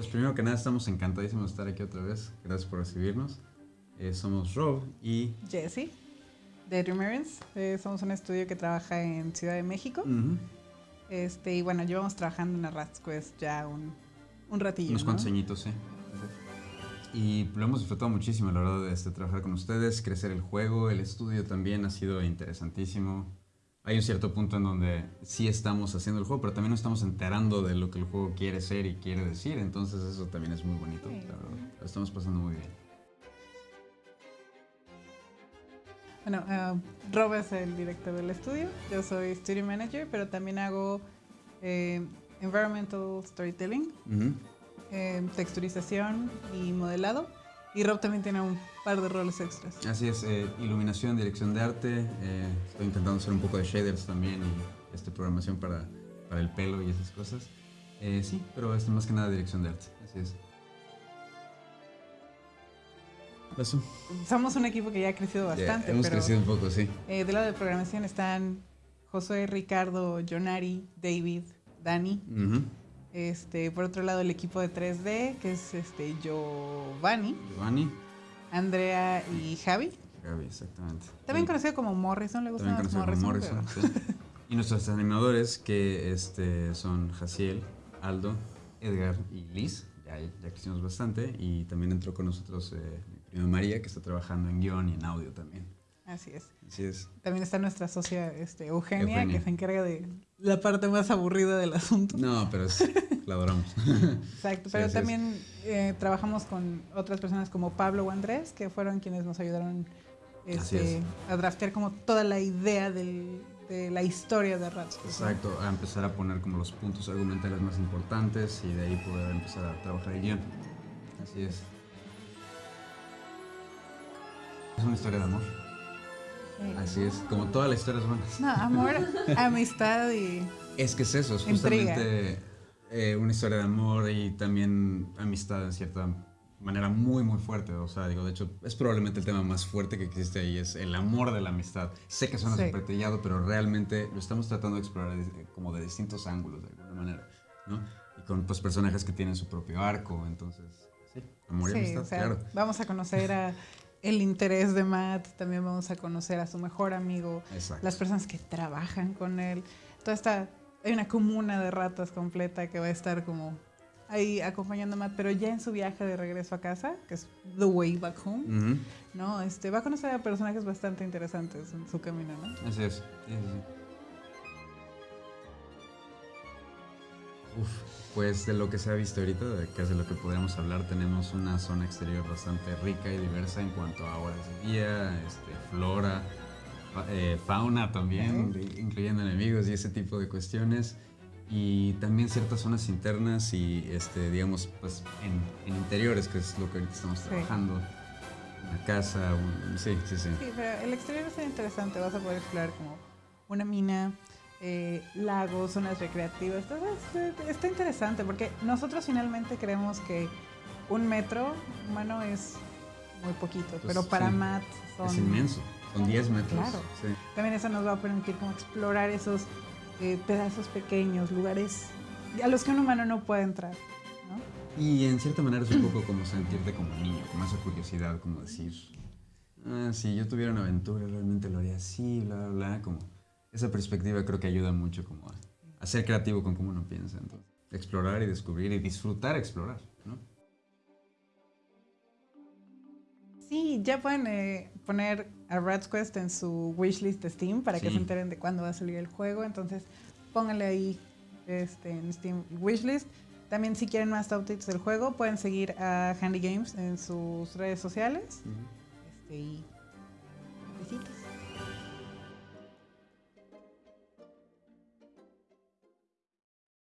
Pues primero que nada estamos encantadísimos de estar aquí otra vez. Gracias por recibirnos. Eh, somos Rob y Jesse, de Dreamerins. Eh, somos un estudio que trabaja en Ciudad de México. Este, y bueno, llevamos trabajando en Rats Quest ya un, un ratillo. unos ¿no? cuantos añitos, sí. Y lo hemos disfrutado muchísimo, la verdad, de este, trabajar con ustedes, crecer el juego, el estudio también ha sido interesantísimo. Hay un cierto punto en donde sí estamos haciendo el juego, pero también nos estamos enterando de lo que el juego quiere ser y quiere decir, entonces eso también es muy bonito, la verdad. Lo estamos pasando muy bien. Bueno, eh, Rob es el director del estudio. Yo soy Studio Manager, pero también hago eh, Environmental Storytelling, eh, texturización y modelado. Y Rob también tiene un par de roles extras. Así es, eh, iluminación, dirección de arte, eh, estoy intentando hacer un poco de shaders también y este, programación para, para el pelo y esas cosas. Eh, sí, pero más que nada dirección de arte, así es. Eso. Somos un equipo que ya ha crecido Ya, bastante, hemos pero crecido un poco, sí. eh, del lado de programación están Josué, Ricardo, Jonari, David, Dani. Ujú. Este, por otro lado, el equipo de 3D, que es este, Giovanni, Giovanni. Andrea y Javi. Gaby, exactamente. También conocido como Morrison, le gusta también más conocido Morrison. como Morrison. sí. Y nuestros animadores que este, son Jaciel, Aldo, Edgar y Liz. Ya, ya crecimos bastante. Y también entró con nosotros eh, mi prima María, que está trabajando en guion y en audio también. Así es. Así es. También está nuestra socia este, Eugenia, Eugenia. que se encarga de la parte más aburrida del asunto. No, pero es, la adoramos. Exacto, pero también eh, trabajamos con otras personas como Pablo o Andrés, que fueron quienes nos ayudaron este, es. a draftear como toda la idea del- de la historia de Rats. pues, ¿no? Exacto, a empezar a poner como los puntos argumentales más importantes y de ahí poder empezar a trabajar el guion. Así es. Es una historia de amor. Sí. Así es, como toda la historia es buena. No, amor, amistad y... Es que es eso, es justamente eh, una historia de amor y también amistad en cierta manera muy muy fuerte. O sea, digo, de hecho, es probablemente el tema más fuerte que existe ahí, es el amor de la amistad. Sé que suena Sí. súper trillado, pero realmente lo estamos tratando de explorar como de distintos ángulos de alguna manera, ¿no? Y con pues personajes que tienen su propio arco, entonces, sí, amor y Sí, amistad, o sea, claro. vamos a conocer a el interés de Matt, también vamos a conocer a su mejor amigo, Exacto. las personas que trabajan con él. Toda esta, hay una comuna de ratas completa que va a estar como ahí acompañando a Matt, pero ya en su viaje de regreso a casa, que es The Way Back Home, ¿no? Este, va a conocer a personajes bastante interesantes en su camino, ¿no? Así es. sí, sí, Uf, pues de lo que se ha visto ahorita, de de lo que podríamos hablar, tenemos una zona exterior bastante rica y diversa en cuanto a horas de día, este, flora, eh, fauna también, incluyendo enemigos y ese tipo de cuestiones. Y también ciertas zonas internas y, este, digamos, pues en, en interiores, que es lo que ahorita estamos Sí. trabajando. Una casa, un- sí, sí, sí. Sí, pero el exterior es interesante, vas a poder explorar como una mina, eh, lagos, zonas recreativas, todo es- está interesante porque nosotros finalmente creemos que un metro humano es muy poquito, Pues, pero para sí. Matt son... Es inmenso, son 10 metros. Claro. sí. También eso nos va a permitir como explorar esos eh, pedazos pequeños, lugares a los que un humano no puede entrar, ¿no? Y en cierta manera es un poco como sentirte como niño, como esa curiosidad, como decir, ah, si yo tuviera una aventura realmente lo haría así, bla, bla, bla, como esa perspectiva creo que ayuda mucho como a, a ser creativo con cómo uno piensa, entonces, explorar y descubrir y disfrutar explorar, ¿no? Sí, ya pueden eh, poner a Rat's Quest en su wishlist de Steam para que se enteren de cuándo va a salir el juego. Entonces, pónganle ahí este, en Steam wishlist. También si quieren más updates del juego, pueden seguir a Handy Games en sus redes sociales. Este, y besitos.